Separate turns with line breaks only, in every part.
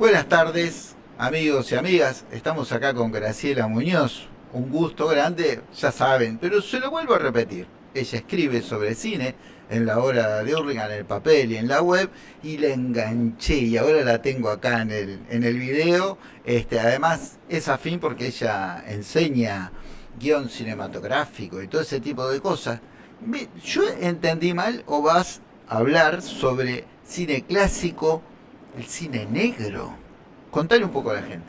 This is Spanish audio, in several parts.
Buenas tardes, amigos y amigas. Estamos acá con Graciela Muñoz. Un gusto grande, ya saben, pero se lo vuelvo a repetir. Ella escribe sobre cine en la hora de Hurlingham, en el papel y en la web, y la enganché y ahora la tengo acá en el, en el video. Este, además, es afín porque ella enseña guion cinematográfico y todo ese tipo de cosas. ¿Yo entendí mal o vas a hablar sobre cine clásico, el cine negro? Contale un poco a la gente.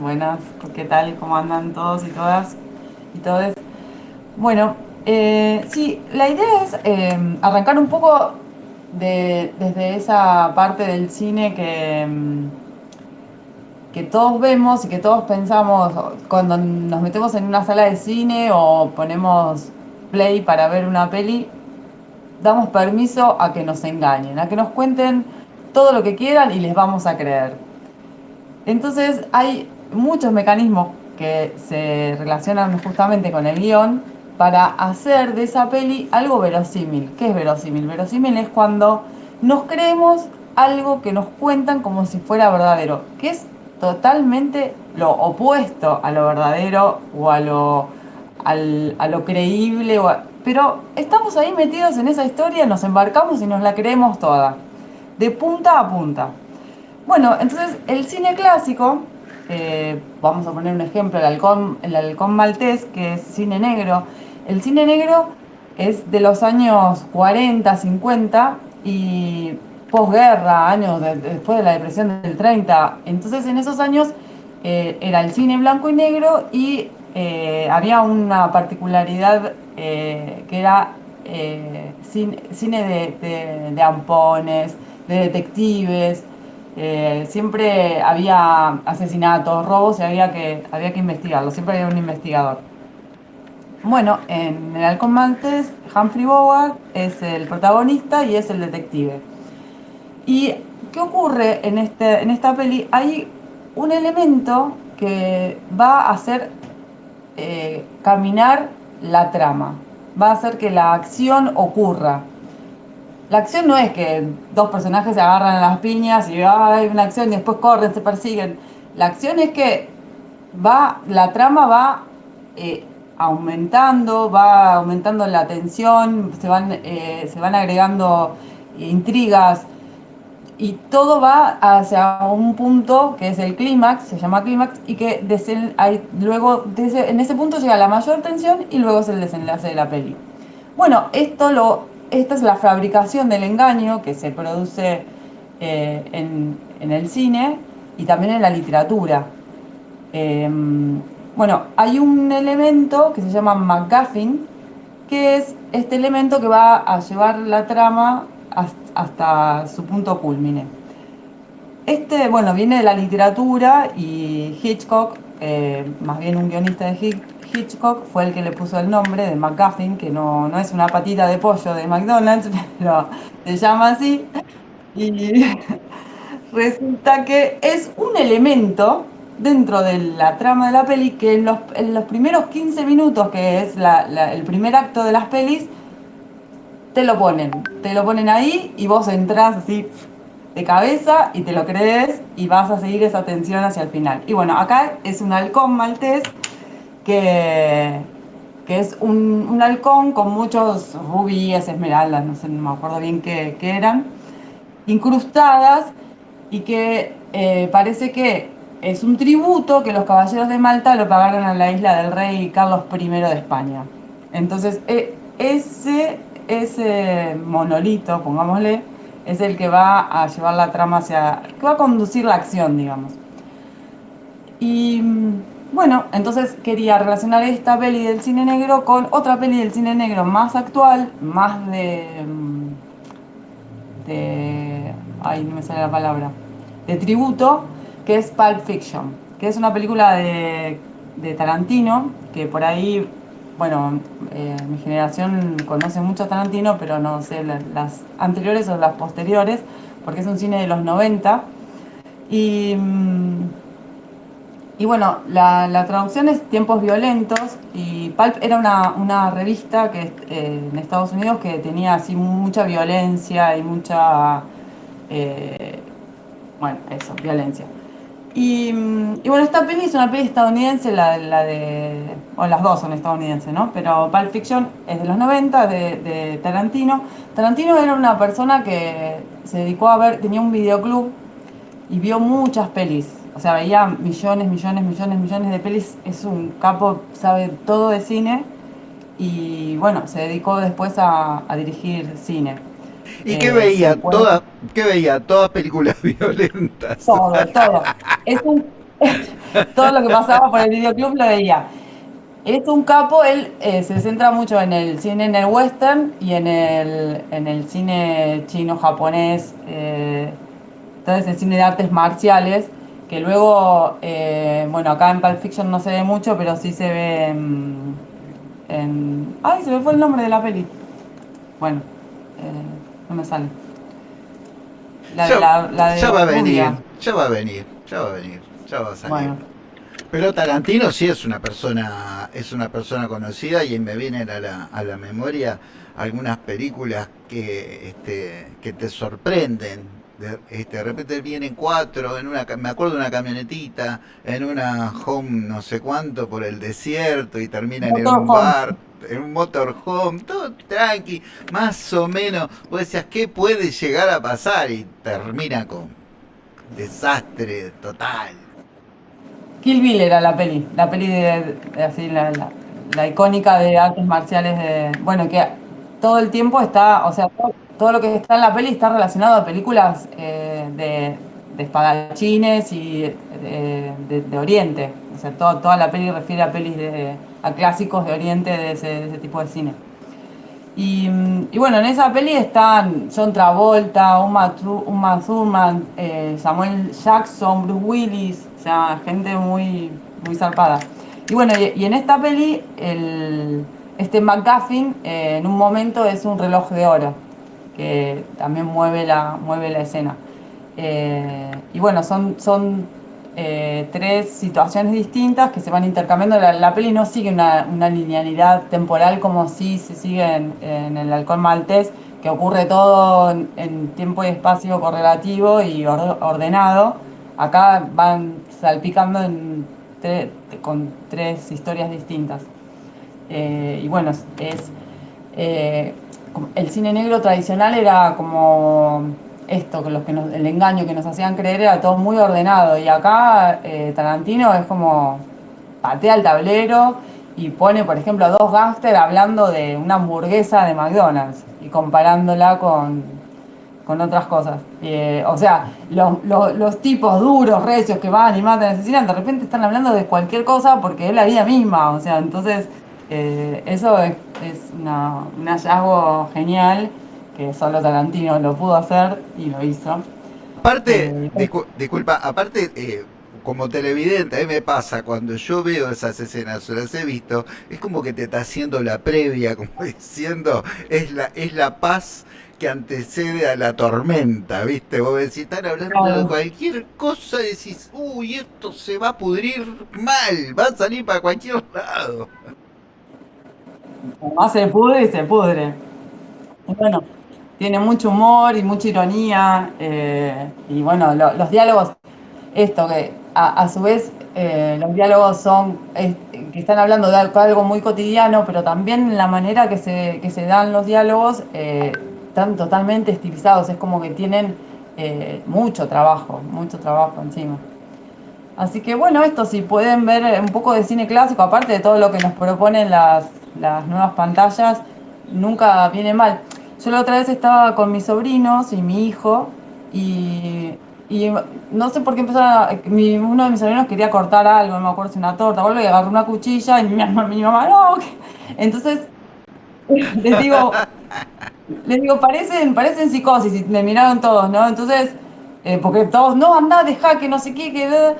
Buenas, ¿qué tal? ¿Cómo andan todos y todas y todos? Bueno, eh, sí, la idea es eh, arrancar un poco de, desde esa parte del cine que, mm, que todos vemos y que todos pensamos cuando nos metemos en una sala de cine o ponemos play para ver una peli, damos permiso a que nos engañen, a que nos cuenten todo lo que quieran y les vamos a creer. Entonces hay muchos mecanismos que se relacionan justamente con el guion para hacer de esa peli algo verosímil. ¿Qué es verosímil? Verosímil es cuando nos creemos algo que nos cuentan como si fuera verdadero, que es totalmente lo opuesto a lo verdadero o a lo, a lo creíble. pero estamos ahí metidos en esa historia, nos embarcamos y nos la creemos toda, de punta a punta. Bueno, entonces el cine clásico, eh, vamos a poner un ejemplo, el halcón, el halcón maltés, que es cine negro. El cine negro es de los años 40, 50 y posguerra, años después de la depresión del 30. Entonces en esos años eh, era el cine blanco y negro y eh, había una particularidad que era cine, de, de ampones, de detectives, eh, siempre había asesinatos, robos y había que, había que investigarlo, siempre había un investigador. Bueno, en el Halcón Maltés, Humphrey Bogart es el protagonista y es el detective. ¿Y qué ocurre en, este, en esta peli? Hay un elemento que va a hacer eh, caminar la trama, va a hacer que la acción ocurra la acción no es que dos personajes se agarran a las piñas y hay una acción y después corren, se persiguen. La acción es que va, la trama va eh, aumentando, va aumentando la tensión, se van, eh, se van agregando intrigas y todo va hacia un punto que es el clímax, se llama clímax, y que hay, luego en ese punto llega la mayor tensión y luego es el desenlace de la peli. Bueno, esto lo esta es la fabricación del engaño que se produce eh, en, el cine y también en la literatura. Em, bueno, hay un elemento que se llama MacGuffin, que es este elemento que va a llevar la trama hasta su punto culmine. Este, bueno, viene de la literatura y Hitchcock, eh, más bien un guionista de Hitchcock, fue el que le puso el nombre de McGuffin, que no, es una patita de pollo de McDonald's, pero se llama así. Y resulta que es un elemento dentro de la trama de la peli que en los, primeros 15 minutos, que es el primer acto de las pelis, te lo ponen. Te lo ponen ahí y vos entras así de cabeza y te lo crees y vas a seguir esa tensión hacia el final. Y bueno, acá es un halcón maltés que, que es un, halcón con muchos rubíes, esmeraldas, no sé, no me acuerdo bien qué, eran, incrustadas y que eh, parece que es un tributo que los caballeros de Malta lo pagaron a la isla del rey Carlos I de España. Entonces, e, ese, ese monolito, pongámosle, es el que va a llevar la trama hacia, que va a conducir la acción, digamos. Y bueno, entonces quería relacionar esta peli del cine negro con otra peli del cine negro más actual, más de. Mm, de. ay, no me sale la palabra. de tributo, que es Pulp Fiction, que es una película de, Tarantino, que por ahí, bueno, eh, mi generación conoce mucho Tarantino, pero no sé las anteriores o las posteriores, porque es un cine de los 90. Y. Mm, y bueno, la, traducción es Tiempos Violentos y Pulp era una, revista que eh, en Estados Unidos que tenía así mucha violencia y mucha... Eh, bueno, eso, violencia. Y, bueno, esta peli es una peli estadounidense, la, de. O las dos son estadounidenses, ¿no? Pero Pulp Fiction es de los 90, de, Tarantino. Tarantino era una persona que se dedicó a ver, tenía un videoclub y vio muchas pelis. O sea, veía millones, millones, millones, millones de pelis. Es un capo, sabe todo de cine. Y bueno, se dedicó después a, dirigir cine.
¿Y qué eh, veía? Todas, ¿Qué veía? Todas películas violentas.
Todo, todo. Es un, todo lo que pasaba por el videoclub lo veía. Es un capo, él eh, se centra mucho en el cine en el western y en el, en el cine chino, japonés, eh, entonces el cine de artes marciales, que luego, eh, bueno, acá en Pulp Fiction no se ve mucho, pero sí se ve en, Ay, se me fue el nombre de la peli. Bueno, no me sale.
La ya, la, ya va a venir, ya va a venir, ya va a venir, ya va a salir. Pero Tarantino sí es una persona, es una persona conocida y me vienen a la, a la memoria algunas películas que, este, que te sorprenden. De, este, de repente vienen cuatro, en una, me acuerdo de una camionetita, en una home no sé cuánto por el desierto y terminan en un bar en un motorhome, todo tranqui, más o menos. Vos decías, ¿qué puede llegar a pasar? Y termina con desastre total.
Kill Bill era la peli, la peli de, así, la, la, icónica de artes marciales de, bueno, que todo el tiempo está, o sea, todo, lo que está en la peli está relacionado a películas eh, de, de, espadachines y de, Oriente, o sea, toda la peli refiere a pelis de a clásicos de Oriente de ese, tipo de cine. Y, bueno, en esa peli están John Travolta, Uma, Uma Thurman, eh, Samuel Jackson, Bruce Willis, o sea, gente muy, muy zarpada. Y bueno, y, en esta peli, el, este McGuffin eh, en un momento es un reloj de oro, que también mueve la, mueve la escena. Eh, y bueno, son, son eh, tres situaciones distintas que se van intercambiando. La, peli no sigue una, linealidad temporal como si se sigue en, el alcohol maltés, que ocurre todo en, tiempo y espacio correlativo y ordenado. Acá van salpicando con tres historias distintas. Eh, y bueno, es, el cine negro tradicional era como esto, que los que el engaño que nos hacían creer era todo muy ordenado. Y acá eh, Tarantino es como patea el tablero y pone, por ejemplo, a dos gángsters hablando de una hamburguesa de McDonald's y comparándola con, con otras cosas. Eh, o sea, los, tipos duros, recios que van y matan asesinan, de repente están hablando de cualquier cosa porque es la vida misma. O sea, entonces eh, eso es, es un hallazgo genial que solo Tarantino lo pudo hacer y lo hizo.
Aparte, eh, disculpa, aparte, eh, como televidente, a mí me pasa cuando yo veo esas escenas, o las he visto, es como que te está haciendo la previa, como diciendo, es la, es la paz que antecede a la tormenta, ¿viste? Vos decís, están hablando de cualquier cosa y decís, uy, esto se va a pudrir mal, va a salir para cualquier lado.
Más se pudre y se pudre. Bueno, tiene mucho humor y mucha ironía. Eh, y bueno, los diálogos, esto que a, su vez eh, los diálogos son que están hablando de algo muy cotidiano, pero también la manera que se, que se dan los diálogos eh, están totalmente estilizados. Es como que tienen mucho trabajo, mucho trabajo encima. Así que bueno, esto si pueden ver un poco de cine clásico, aparte de todo lo que nos proponen las, las nuevas pantallas, nunca viene mal. Yo la otra vez estaba con mis sobrinos y mi hijo y, no sé por qué empezó uno de mis sobrinos quería cortar algo, no me acuerdo si una torta o algo, y agarró una cuchilla y mi, mamá, no. Entonces les digo, les digo, parecen, parecen psicosis y me miraron todos, ¿no? Entonces, eh, porque todos, no, anda, deja que no sé qué, que...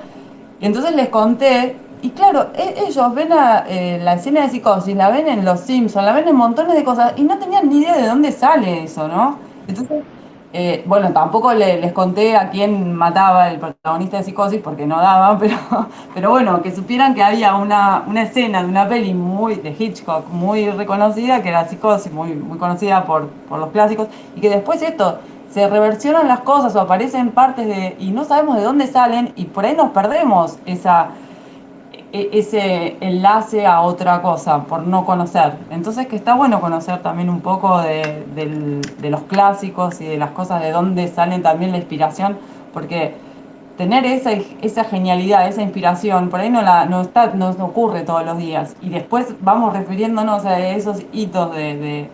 Entonces les conté y claro, e, ellos ven eh, la escena de psicosis, la ven en Los Simpsons, la ven en montones de cosas y no tenían ni idea de dónde sale eso, ¿no? Entonces, eh, bueno, tampoco les conté a quién mataba el protagonista de psicosis porque no daba, pero, pero bueno, que supieran que había una, escena de una peli muy de Hitchcock muy reconocida, que era psicosis, muy, muy conocida por, por los clásicos, y que después esto se reversionan las cosas o aparecen partes de y no sabemos de dónde salen y por ahí nos perdemos esa ese enlace a otra cosa por no conocer. Entonces que está bueno conocer también un poco de, los clásicos y de las cosas de dónde salen también la inspiración, porque tener esa, esa genialidad, esa inspiración, por ahí no, la, no, está, nos ocurre todos los días. Y después vamos refiriéndonos a esos hitos de,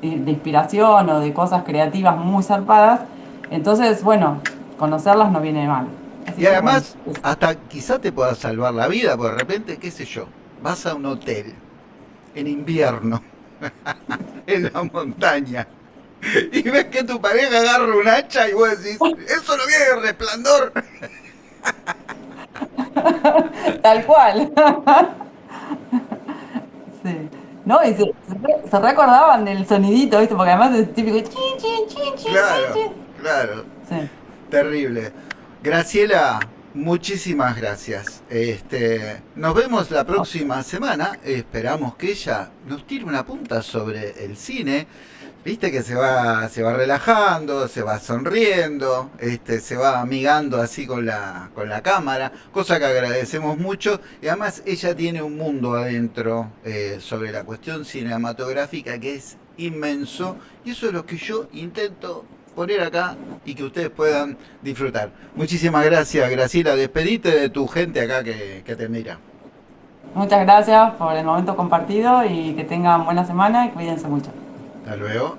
de inspiración o de cosas creativas muy zarpadas. Entonces, bueno, conocerlas no viene mal.
Y además, hasta quizá te pueda salvar la vida, porque de repente, qué sé yo, vas a un hotel en invierno, en la montaña, y ves que tu pareja agarra un hacha y vos decís, eso no viene de resplandor.
Tal cual. sí. No, y se, recordaban del sonidito, ¿viste? Porque además es típico chin, chin, chin, chin.
Claro, claro. Sí. Terrible. Graciela, muchísimas gracias. Este, nos vemos la próxima semana. Esperamos que ella nos tire una punta sobre el cine. Viste que se va, se va relajando, se va sonriendo, este, se va amigando así con la, con la cámara, cosa que agradecemos mucho. Y además ella tiene un mundo adentro eh, sobre la cuestión cinematográfica que es inmenso. Y eso es lo que yo intento poner acá y que ustedes puedan disfrutar. Muchísimas gracias, Graciela. Despedite de tu gente acá que, que te mira.
Muchas gracias por el momento compartido y que tengan buena semana y cuídense mucho.
Hasta luego.